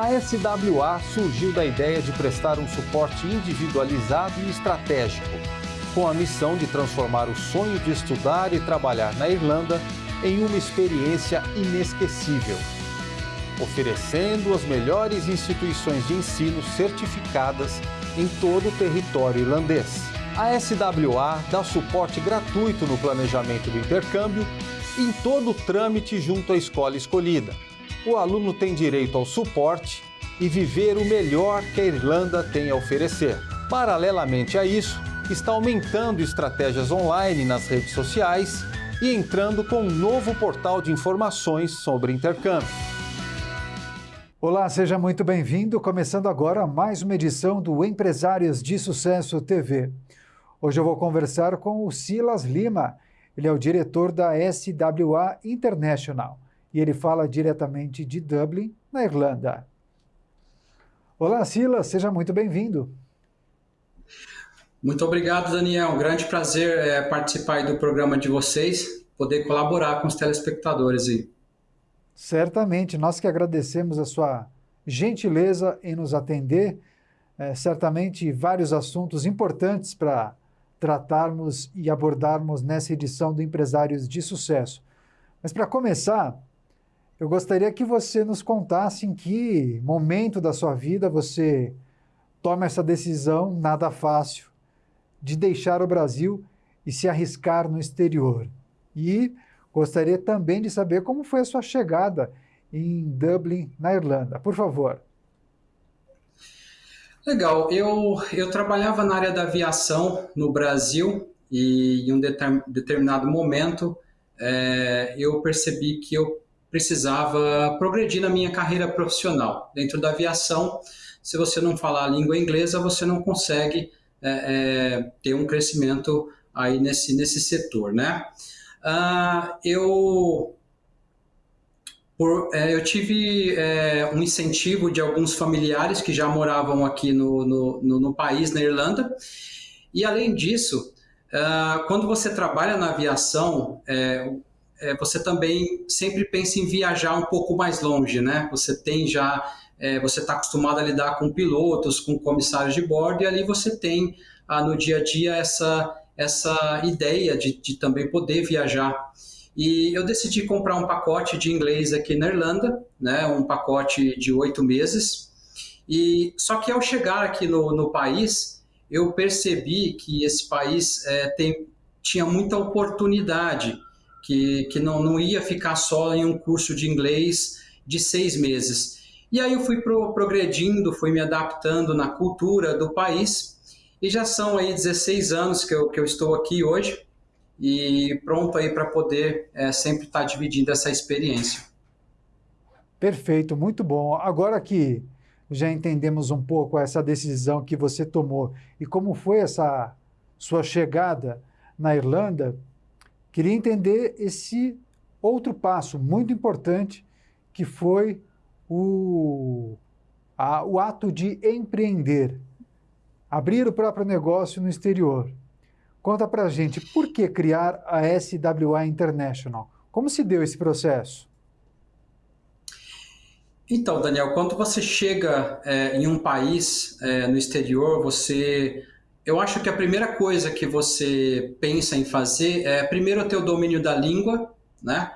A SWA surgiu da ideia de prestar um suporte individualizado e estratégico, com a missão de transformar o sonho de estudar e trabalhar na Irlanda em uma experiência inesquecível, oferecendo as melhores instituições de ensino certificadas em todo o território irlandês. A SWA dá suporte gratuito no planejamento do intercâmbio e em todo o trâmite junto à escola escolhida. O aluno tem direito ao suporte e viver o melhor que a Irlanda tem a oferecer. Paralelamente a isso, está aumentando estratégias online nas redes sociais e entrando com um novo portal de informações sobre intercâmbio. Olá, seja muito bem-vindo. Começando agora mais uma edição do Empresários de Sucesso TV. Hoje eu vou conversar com o Silas Lima. Ele é o diretor da SWA International e ele fala diretamente de Dublin, na Irlanda. Olá, Silas, seja muito bem-vindo. Muito obrigado, Daniel. Um grande prazer é, participar do programa de vocês, poder colaborar com os telespectadores aí. Certamente, nós que agradecemos a sua gentileza em nos atender. É, certamente, vários assuntos importantes para tratarmos e abordarmos nessa edição do Empresários de Sucesso. Mas, para começar, eu gostaria que você nos contasse em que momento da sua vida você toma essa decisão, nada fácil, de deixar o Brasil e se arriscar no exterior. E Gostaria também de saber como foi a sua chegada em Dublin, na Irlanda. Por favor. Legal. Eu, eu trabalhava na área da aviação no Brasil e em um determinado momento é, eu percebi que eu precisava progredir na minha carreira profissional. Dentro da aviação, se você não falar a língua inglesa, você não consegue é, é, ter um crescimento aí nesse, nesse setor, né? Uh, eu, por, é, eu tive é, um incentivo de alguns familiares que já moravam aqui no, no, no, no país, na Irlanda, e além disso, uh, quando você trabalha na aviação, é, você também sempre pensa em viajar um pouco mais longe, né? Você tem já, é, você está acostumado a lidar com pilotos, com comissários de bordo, e ali você tem ah, no dia a dia essa essa ideia de, de também poder viajar. E eu decidi comprar um pacote de inglês aqui na Irlanda, né, um pacote de oito meses. E só que ao chegar aqui no, no país, eu percebi que esse país é, tem, tinha muita oportunidade, que, que não, não ia ficar só em um curso de inglês de seis meses. E aí eu fui pro, progredindo, fui me adaptando na cultura do país e já são aí 16 anos que eu, que eu estou aqui hoje e pronto aí para poder é, sempre estar tá dividindo essa experiência. Perfeito, muito bom. Agora que já entendemos um pouco essa decisão que você tomou e como foi essa sua chegada na Irlanda, queria entender esse outro passo muito importante que foi o, a, o ato de empreender abrir o próprio negócio no exterior. Conta pra gente, por que criar a SWA International? Como se deu esse processo? Então, Daniel, quando você chega é, em um país é, no exterior, você. Eu acho que a primeira coisa que você pensa em fazer é, primeiro, ter o domínio da língua, né?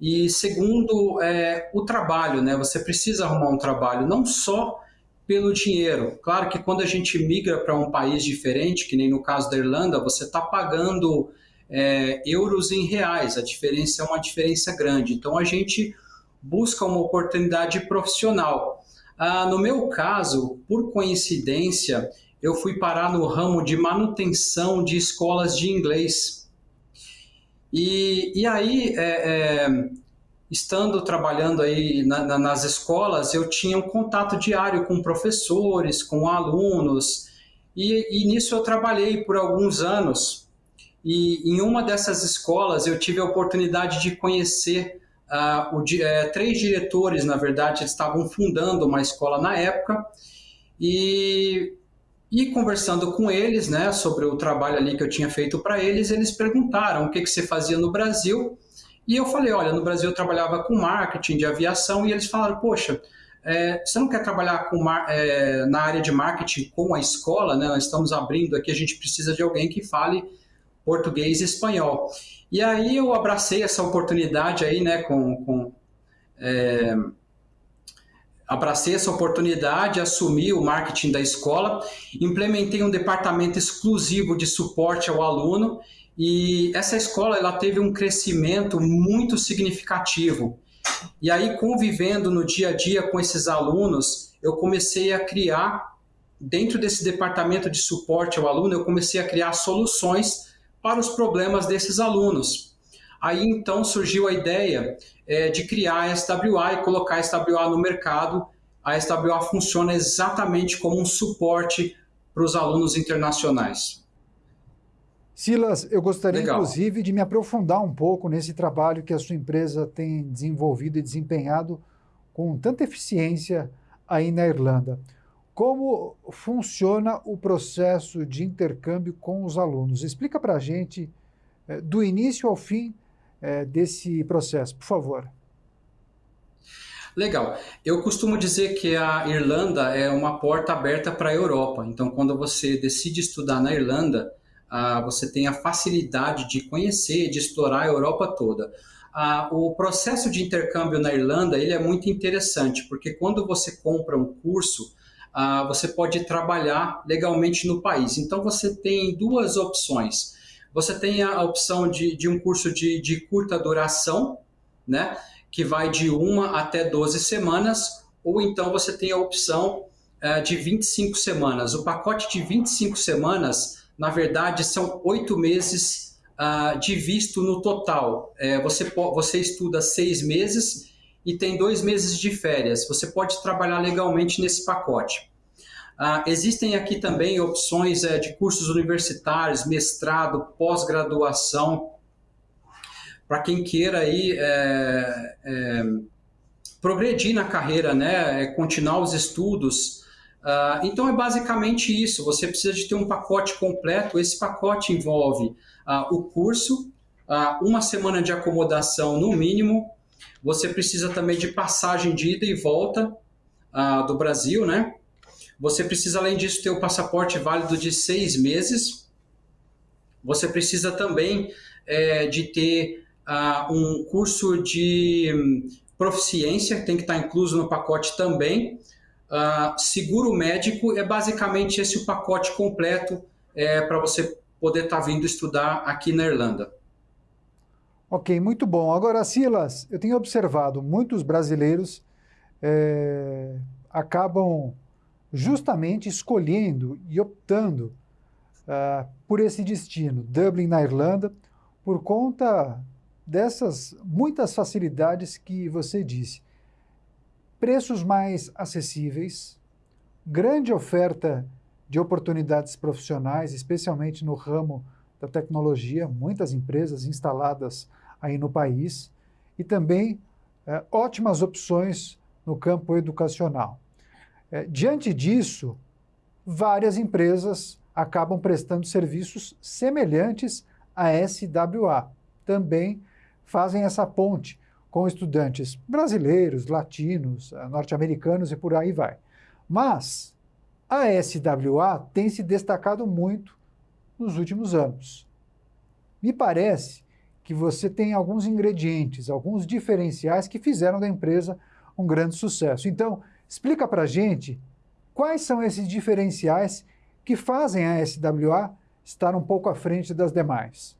E segundo, é, o trabalho, né? Você precisa arrumar um trabalho, não só pelo dinheiro. Claro que quando a gente migra para um país diferente, que nem no caso da Irlanda, você está pagando é, euros em reais, a diferença é uma diferença grande. Então a gente busca uma oportunidade profissional. Ah, no meu caso, por coincidência, eu fui parar no ramo de manutenção de escolas de inglês. E, e aí, é, é, estando trabalhando aí na, na, nas escolas, eu tinha um contato diário com professores, com alunos, e, e, nisso eu trabalhei por alguns anos. E em uma dessas escolas eu tive a oportunidade de conhecer uh, o, é, três diretores, na verdade, eles estavam fundando uma escola na época, e, e conversando com eles né, sobre o trabalho ali que eu tinha feito para eles, eles perguntaram o que, que você fazia no Brasil. E eu falei, olha, no Brasil eu trabalhava com marketing de aviação e eles falaram, poxa, é, você não quer trabalhar com, é, na área de marketing com a escola, né? Nós estamos abrindo aqui, a gente precisa de alguém que fale português e espanhol. E aí eu abracei essa oportunidade aí, né, com, com é, abracei essa oportunidade, assumi o marketing da escola, implementei um departamento exclusivo de suporte ao aluno e essa escola ela teve um crescimento muito significativo. E aí, convivendo no dia a dia com esses alunos, eu comecei a criar, dentro desse departamento de suporte ao aluno, eu comecei a criar soluções para os problemas desses alunos. Aí então surgiu a ideia é, de criar a SWA e colocar a SWA no mercado. A SWA funciona exatamente como um suporte para os alunos internacionais. Silas, eu gostaria Legal. inclusive de me aprofundar um pouco nesse trabalho que a sua empresa tem desenvolvido e desempenhado com tanta eficiência aí na Irlanda. Como funciona o processo de intercâmbio com os alunos? Explica para a gente, eh, do início ao fim eh, desse processo, por favor. Legal. Eu costumo dizer que a Irlanda é uma porta aberta para a Europa. Então, quando você decide estudar na Irlanda, ah, você tem a facilidade de conhecer, de explorar a Europa toda. Ah, o processo de intercâmbio na Irlanda ele é muito interessante, porque quando você compra um curso, ah, você pode trabalhar legalmente no país. Então, você tem duas opções. Você tem a opção de, de um curso de, de curta duração, né, que vai de uma até 12 semanas, ou então você tem a opção uh, de 25 semanas. O pacote de 25 semanas, na verdade, são oito meses uh, de visto no total. É, você, você estuda seis meses e tem dois meses de férias. Você pode trabalhar legalmente nesse pacote. Uh, existem aqui também opções uh, de cursos universitários, mestrado, pós-graduação, para quem queira aí é, é, progredir na carreira, né, é, continuar os estudos. Uh, então é basicamente isso. Você precisa de ter um pacote completo. Esse pacote envolve o curso, uma semana de acomodação no mínimo, você precisa também de passagem de ida e volta uh, do Brasil, né? Você precisa, além disso, ter o passaporte válido de seis meses. Você precisa também é, de ter uh, um curso de um, proficiência, tem que estar incluso no pacote também. Uh, seguro médico é basicamente esse o pacote completo é, para você poder estar tá vindo estudar aqui na Irlanda. Ok, muito bom. Agora, Silas, eu tenho observado muitos brasileiros é, acabam justamente escolhendo e optando uh, por esse destino, Dublin, na Irlanda, por conta dessas muitas facilidades que você disse. Preços mais acessíveis, grande oferta de oportunidades profissionais, especialmente no ramo da tecnologia, muitas empresas instaladas aí no país e também é, ótimas opções no campo educacional. É, diante disso, várias empresas acabam prestando serviços semelhantes à SWA. Também fazem essa ponte com estudantes brasileiros, latinos, é, norte-americanos e por aí vai. Mas a SWA tem se destacado muito nos últimos anos. Me parece que você tem alguns ingredientes, alguns diferenciais que fizeram da empresa um grande sucesso. Então, explica para a gente quais são esses diferenciais que fazem a SWA estar um pouco à frente das demais.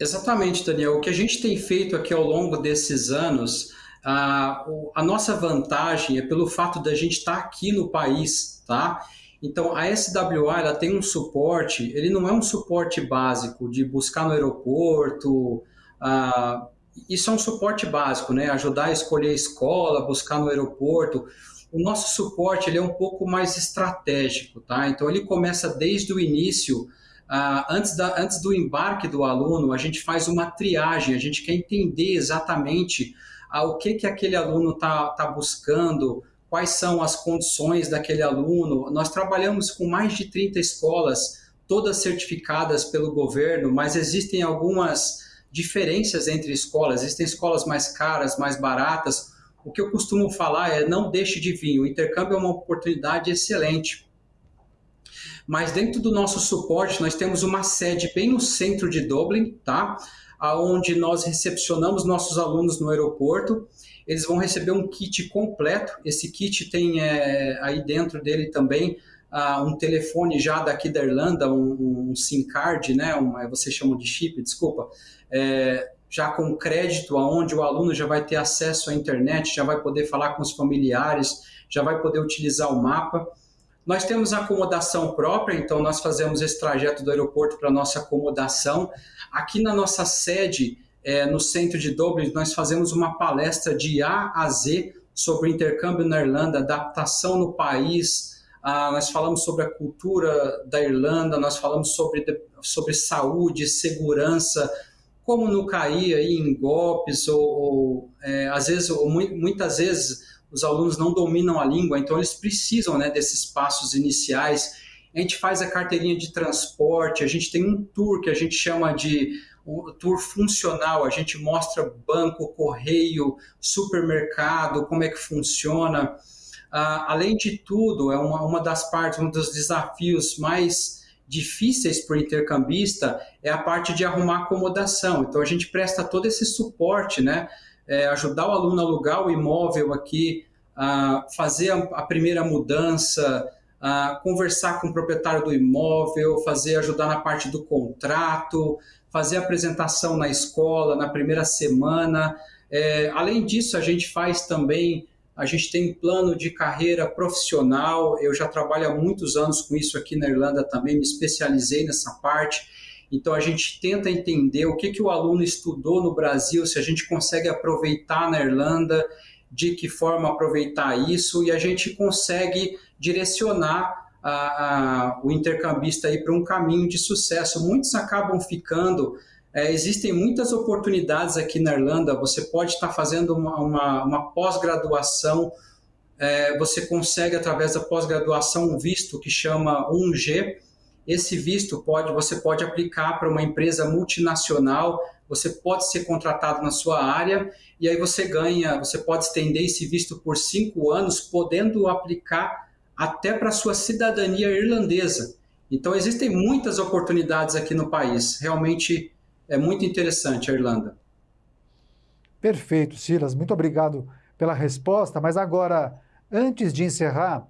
Exatamente, Daniel. O que a gente tem feito aqui ao longo desses anos, a, a nossa vantagem é pelo fato da gente estar aqui no país, tá? Então, a SWA ela tem um suporte, ele não é um suporte básico de buscar no aeroporto, ah, isso é um suporte básico, né? Ajudar a escolher a escola, buscar no aeroporto. O nosso suporte ele é um pouco mais estratégico, tá? Então, ele começa desde o início, ah, antes, da, antes do embarque do aluno, a gente faz uma triagem, a gente quer entender exatamente ah, o que, que aquele aluno está tá buscando, quais são as condições daquele aluno. Nós trabalhamos com mais de 30 escolas, todas certificadas pelo governo, mas existem algumas diferenças entre escolas. Existem escolas mais caras, mais baratas. o que eu costumo falar é não deixe de vir. O intercâmbio é uma oportunidade excelente. Mas dentro do nosso suporte, nós temos uma sede bem no centro de Dublin, tá? Onde nós recepcionamos nossos alunos no aeroporto. Eles vão receber um kit completo. Esse kit tem é, aí dentro dele também uh, um telefone já daqui da Irlanda, um, um SIM card, né? Um, você chama de chip, desculpa. É, já com crédito, aonde o aluno já vai ter acesso à internet, já vai poder falar com os familiares, já vai poder utilizar o mapa. Nós temos acomodação própria, então nós fazemos esse trajeto do aeroporto para nossa acomodação. Aqui na nossa sede, é, no centro de Dublin, nós fazemos uma palestra de A a Z sobre intercâmbio na Irlanda, adaptação no país. Ah, nós falamos sobre a cultura da Irlanda, nós falamos sobre, sobre saúde, segurança, como não cair aí em golpes ou, ou é, às vezes ou muitas vezes os alunos não dominam a língua, então eles precisam né, desses passos iniciais. A gente faz a carteirinha de transporte, a gente tem um tour que a gente chama de um tour funcional, a gente mostra banco, correio, supermercado, como é que funciona. Ah, além de tudo, é uma, uma das partes, um dos desafios mais difíceis para o intercambista é a parte de arrumar acomodação. Então a gente presta todo esse suporte, né? É, ajudar o aluno a alugar o imóvel aqui, a fazer a, a primeira mudança, a conversar com o proprietário do imóvel, fazer ajudar na parte do contrato, fazer apresentação na escola na primeira semana. É, além disso, a gente faz também a gente tem plano de carreira profissional. Eu já trabalho há muitos anos com isso aqui na Irlanda também, me especializei nessa parte. Então a gente tenta entender o que, que o aluno estudou no Brasil, se a gente consegue aproveitar na Irlanda, de que forma aproveitar isso, e a gente consegue direcionar a, a, o intercambista para um caminho de sucesso. Muitos acabam ficando é, existem muitas oportunidades aqui na Irlanda. Você pode estar fazendo uma, uma, uma pós-graduação, é, você consegue, através da pós-graduação, um visto que chama 1G. Esse visto pode, você pode aplicar para uma empresa multinacional, você pode ser contratado na sua área e aí você ganha, você pode estender esse visto por cinco anos, podendo aplicar até para a sua cidadania irlandesa. Então, existem muitas oportunidades aqui no país. Realmente, é muito interessante a Irlanda. Perfeito, Silas. Muito obrigado pela resposta. Mas agora, antes de encerrar,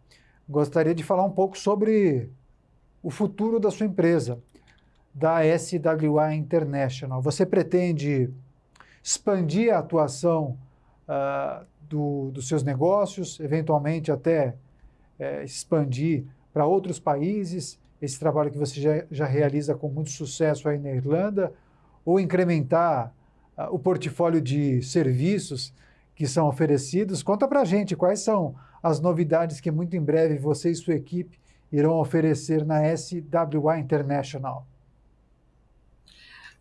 gostaria de falar um pouco sobre o futuro da sua empresa, da SWA International. Você pretende expandir a atuação uh, do, dos seus negócios, eventualmente até uh, expandir para outros países? Esse trabalho que você já, já realiza com muito sucesso aí na Irlanda, ou incrementar uh, o portfólio de serviços que são oferecidos. Conta para a gente quais são as novidades que muito em breve você e sua equipe irão oferecer na SWA International.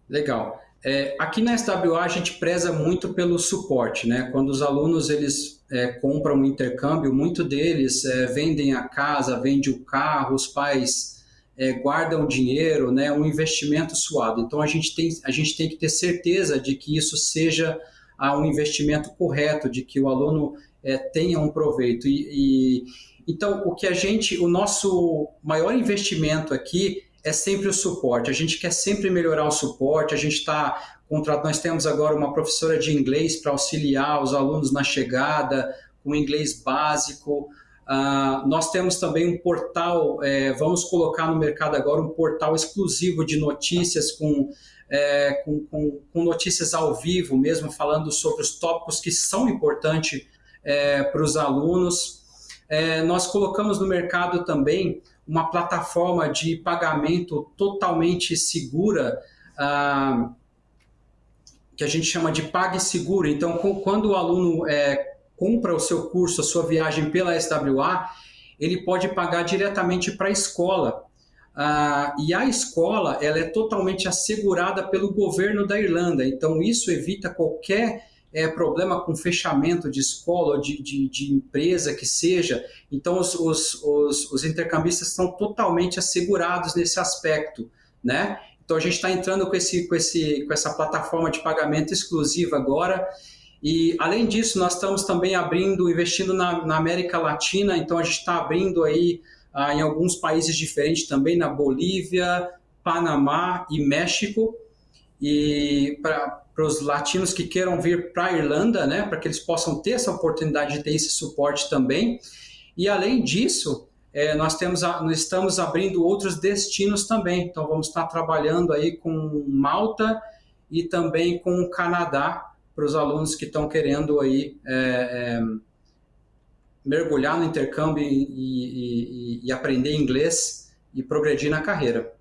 Legal. É, aqui na SWA a gente preza muito pelo suporte, né? Quando os alunos eles é, compram um intercâmbio, muito deles é, vendem a casa, vendem o carro, os pais é, guardam dinheiro, né, um investimento suado. Então a gente tem, a gente tem que ter certeza de que isso seja ah, um investimento correto, de que o aluno é, tenha um proveito. E, e, então o que a gente, o nosso maior investimento aqui é sempre o suporte. A gente quer sempre melhorar o suporte. A gente está nós temos agora uma professora de inglês para auxiliar os alunos na chegada, com inglês básico. Uh, nós temos também um portal, é, vamos colocar no mercado agora um portal exclusivo de notícias com, é, com, com, com, notícias ao vivo mesmo, falando sobre os tópicos que são importantes é, para os alunos. É, nós colocamos no mercado também uma plataforma de pagamento totalmente segura, uh, que a gente chama de PagSeguro. Então, quando o aluno é, compra o seu curso, a sua viagem pela SWA, ele pode pagar diretamente para a escola. Ah, e a escola ela é totalmente assegurada pelo governo da Irlanda, então isso evita qualquer é, problema com fechamento de escola ou de, de, de empresa que seja. Então os, os, os, os intercambistas estão totalmente assegurados nesse aspecto. Né? Então a gente está entrando com, esse, com, esse, com essa plataforma de pagamento exclusiva agora E, além disso, nós estamos também abrindo, investindo na, na América Latina, então a gente está abrindo aí ah, em alguns países diferentes também, na Bolívia, Panamá e México. E para os latinos que queiram vir para a Irlanda, né, para que eles possam ter essa oportunidade de ter esse suporte também. E, além disso, é, nós, temos a, nós estamos abrindo outros destinos também. Então, vamos estar trabalhando aí com Malta e também com o Canadá, para os alunos que estão querendo aí é, é, mergulhar no intercâmbio e, e, e, aprender inglês e progredir na carreira.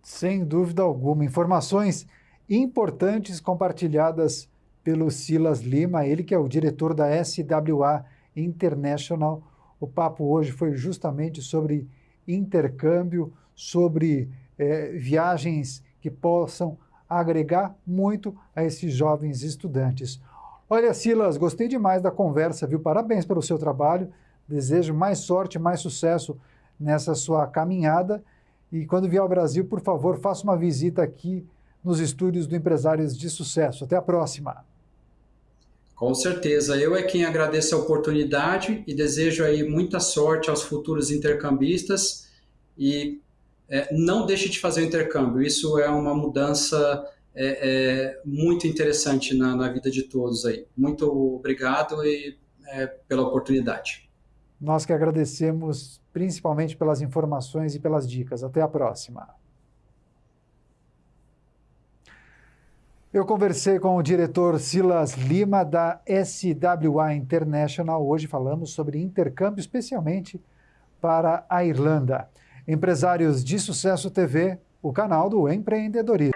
Sem dúvida alguma. Informações importantes compartilhadas pelo Silas Lima, ele que é o diretor da SWA International. O papo hoje foi justamente sobre intercâmbio, sobre é, viagens que possam agregar muito a esses jovens estudantes. Olha, Silas, gostei demais da conversa, viu? Parabéns pelo seu trabalho. Desejo mais sorte, mais sucesso nessa sua caminhada. E quando vier ao Brasil, por favor, faça uma visita aqui nos estúdios do Empresários de Sucesso. Até a próxima. Com certeza. Eu é quem agradeço a oportunidade e desejo aí muita sorte aos futuros intercambistas e é, não deixe de fazer o intercâmbio. Isso é uma mudança é, é, muito interessante na, na, vida de todos aí. Muito obrigado e, é, pela oportunidade. Nós que agradecemos principalmente pelas informações e pelas dicas. Até a próxima. Eu conversei com o diretor Silas Lima da SWA International. Hoje falamos sobre intercâmbio, especialmente para a Irlanda. Empresários de Sucesso TV, o canal do empreendedorismo.